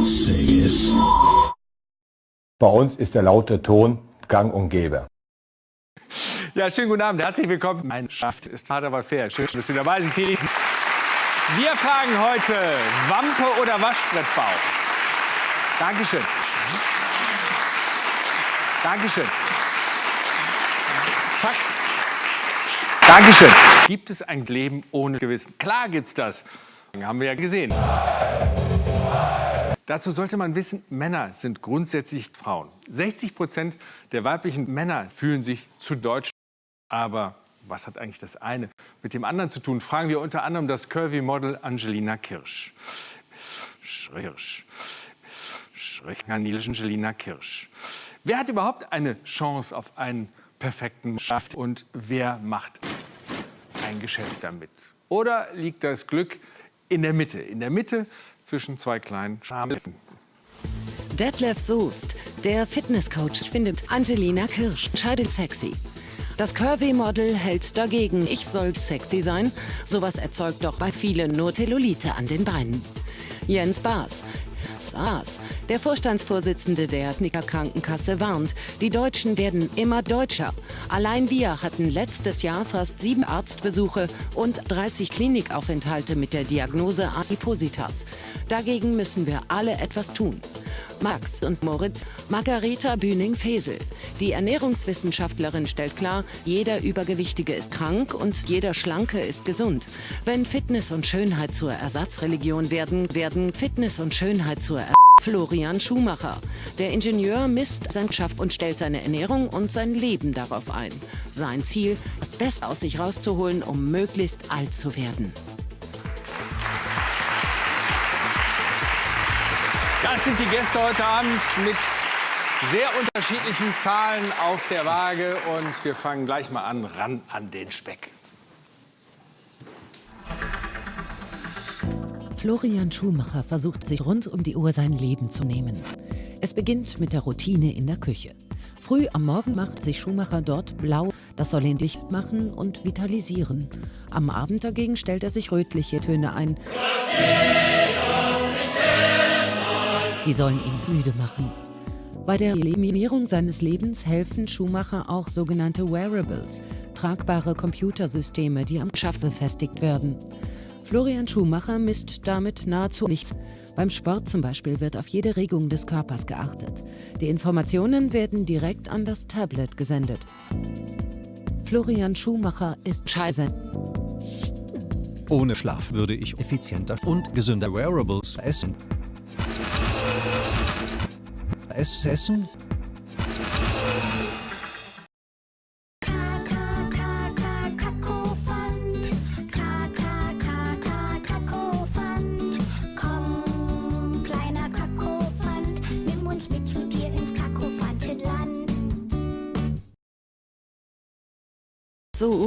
Say es. Bei uns ist der laute Ton gang und gäbe. Ja, schönen guten Abend, herzlich willkommen. Mein Schaft ist hart, aber fair. Schön, dass Sie dabei sind. Wir fragen heute, Wampe oder Waschbrettbauch? Dankeschön. Dankeschön. Fakt. Dankeschön. Gibt es ein Leben ohne Gewissen? Klar gibt's das. Haben wir ja gesehen. Dazu sollte man wissen, Männer sind grundsätzlich Frauen. 60 Prozent der weiblichen Männer fühlen sich zu deutsch. Aber was hat eigentlich das eine mit dem anderen zu tun? Fragen wir unter anderem das Curvy-Model Angelina Kirsch. Schirsch. Angelina Kirsch. Wer hat überhaupt eine Chance auf einen perfekten Schaft und wer macht ein Geschäft damit? Oder liegt das Glück in der Mitte, in der Mitte zwischen zwei kleinen Schamlippen? Detlef Soest, der Fitnesscoach, findet Angelina Kirsch scheidet sexy. Das Curvy-Model hält dagegen, ich soll sexy sein. Sowas erzeugt doch bei vielen nur Zellulite an den Beinen. Jens Baas, SARS. Der Vorstandsvorsitzende der Ethniker Krankenkasse warnt, die Deutschen werden immer deutscher. Allein wir hatten letztes Jahr fast sieben Arztbesuche und 30 Klinikaufenthalte mit der Diagnose Adipositas. Dagegen müssen wir alle etwas tun. Max und Moritz, Margareta Bühning-Fesel. Die Ernährungswissenschaftlerin stellt klar, jeder Übergewichtige ist krank und jeder Schlanke ist gesund. Wenn Fitness und Schönheit zur Ersatzreligion werden, werden Fitness und Schönheit zur er Florian Schumacher. Der Ingenieur misst sein Schaft und stellt seine Ernährung und sein Leben darauf ein. Sein Ziel, das Beste aus sich rauszuholen, um möglichst alt zu werden. Das sind die Gäste heute Abend mit sehr unterschiedlichen Zahlen auf der Waage. Und wir fangen gleich mal an, ran an den Speck. Florian Schumacher versucht sich rund um die Uhr sein Leben zu nehmen. Es beginnt mit der Routine in der Küche. Früh am Morgen macht sich Schumacher dort blau, das soll ihn dicht machen und vitalisieren. Am Abend dagegen stellt er sich rötliche Töne ein. Die sollen ihn müde machen. Bei der Eliminierung seines Lebens helfen Schumacher auch sogenannte Wearables, tragbare Computersysteme, die am Schaft befestigt werden. Florian Schumacher misst damit nahezu nichts. Beim Sport zum Beispiel wird auf jede Regung des Körpers geachtet. Die Informationen werden direkt an das Tablet gesendet. Florian Schumacher ist scheiße. Ohne Schlaf würde ich effizienter und gesünder Wearables essen. Es essen? suas